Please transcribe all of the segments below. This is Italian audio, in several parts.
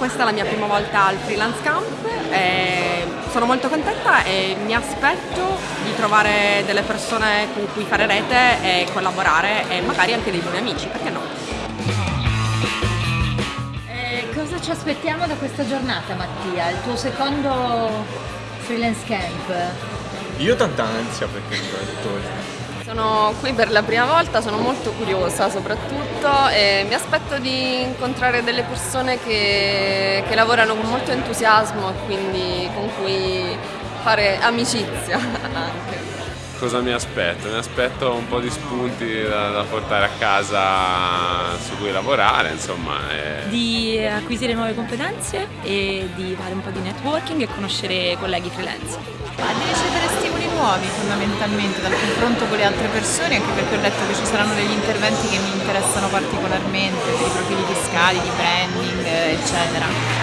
Questa è la mia prima volta al Freelance Camp, e sono molto contenta e mi aspetto di trovare delle persone con cui fare rete e collaborare e magari anche dei buoni amici, perché no? Eh, cosa ci aspettiamo da questa giornata Mattia? Il tuo secondo freelance camp? Io tanta ansia perché mi ho detto sono qui per la prima volta, sono molto curiosa soprattutto e mi aspetto di incontrare delle persone che, che lavorano con molto entusiasmo e quindi con cui fare amicizia anche. Cosa mi aspetto? Mi aspetto un po' di spunti da, da portare a casa su cui lavorare, insomma. E... Di acquisire nuove competenze e di fare un po' di networking e conoscere colleghi freelance. Di ricevere stimoli nuovi fondamentalmente dal confronto con le altre persone, anche perché ho letto che ci saranno degli interventi che mi interessano particolarmente, per i profili fiscali, di branding, eccetera.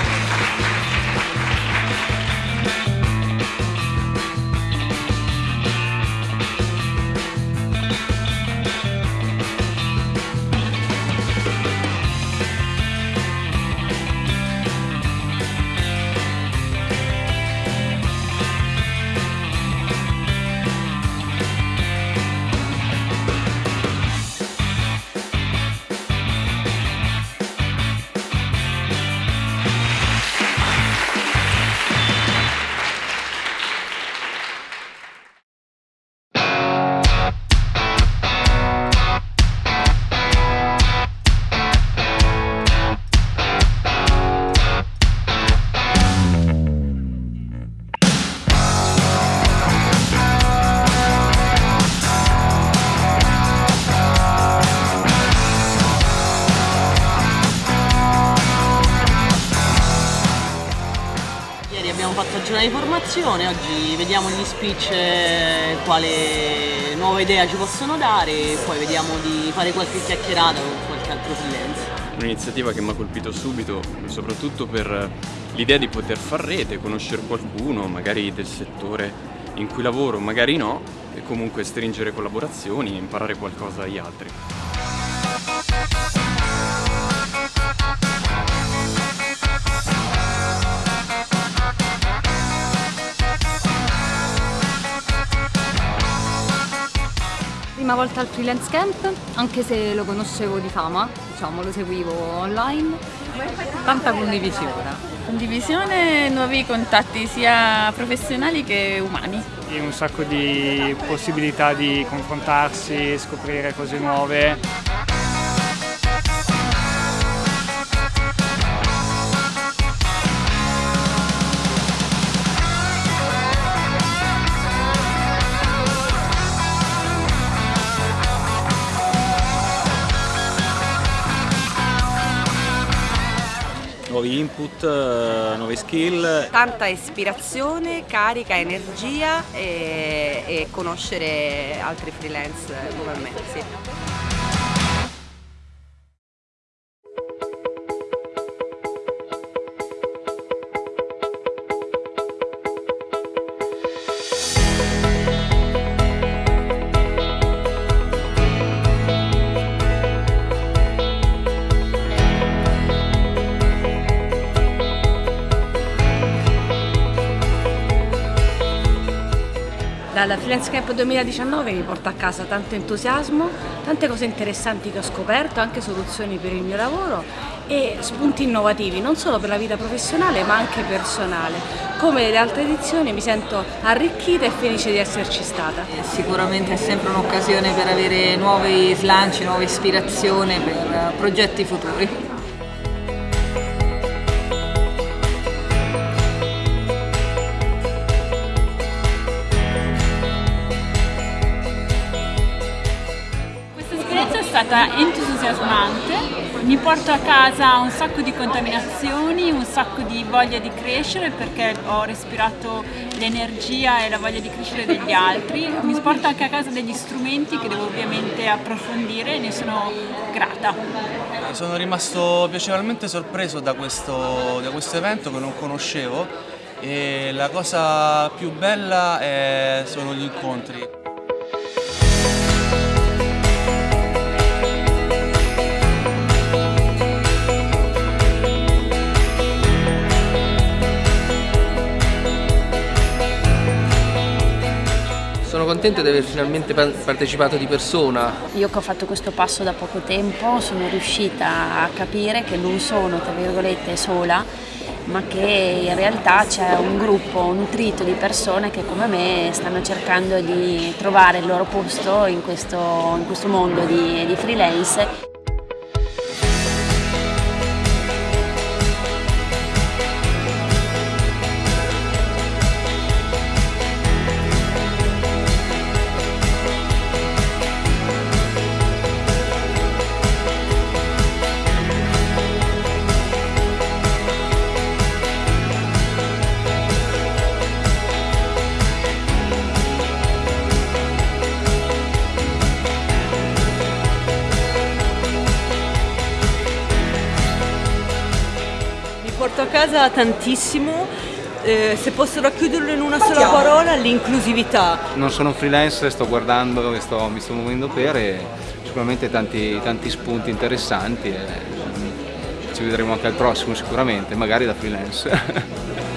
Giornata di formazione, oggi vediamo gli speech eh, quale nuova idea ci possono dare poi vediamo di fare qualche chiacchierata con qualche altro freelance. Un'iniziativa che mi ha colpito subito, soprattutto per l'idea di poter far rete, conoscere qualcuno, magari del settore in cui lavoro, magari no, e comunque stringere collaborazioni e imparare qualcosa dagli altri. Prima volta al freelance camp, anche se lo conoscevo di fama, diciamo, lo seguivo online. Tanta condivisione. Condivisione, nuovi contatti sia professionali che umani. E un sacco di possibilità di confrontarsi, scoprire cose nuove. Nuovi input, eh, nuove skill. Tanta ispirazione, carica, energia e, e conoscere altri freelance come me. Sì. Dalla Freelance Camp 2019 mi porta a casa tanto entusiasmo, tante cose interessanti che ho scoperto, anche soluzioni per il mio lavoro e spunti innovativi non solo per la vita professionale ma anche personale. Come le altre edizioni mi sento arricchita e felice di esserci stata. Sicuramente è sempre un'occasione per avere nuovi slanci, nuova ispirazione per progetti futuri. Stata entusiasmante, mi porto a casa un sacco di contaminazioni, un sacco di voglia di crescere perché ho respirato l'energia e la voglia di crescere degli altri, mi porto anche a casa degli strumenti che devo ovviamente approfondire e ne sono grata. Sono rimasto piacevolmente sorpreso da questo, da questo evento che non conoscevo e la cosa più bella è, sono gli incontri. Contento di aver finalmente partecipato di persona. Io che ho fatto questo passo da poco tempo sono riuscita a capire che non sono, tra virgolette, sola, ma che in realtà c'è un gruppo nutrito di persone che come me stanno cercando di trovare il loro posto in questo, in questo mondo di, di freelance casa tantissimo, eh, se posso racchiuderlo in una sola parola, l'inclusività. Non sono freelance, sto guardando e sto, mi sto muovendo per e sicuramente tanti, tanti spunti interessanti e ci vedremo anche al prossimo sicuramente, magari da freelance.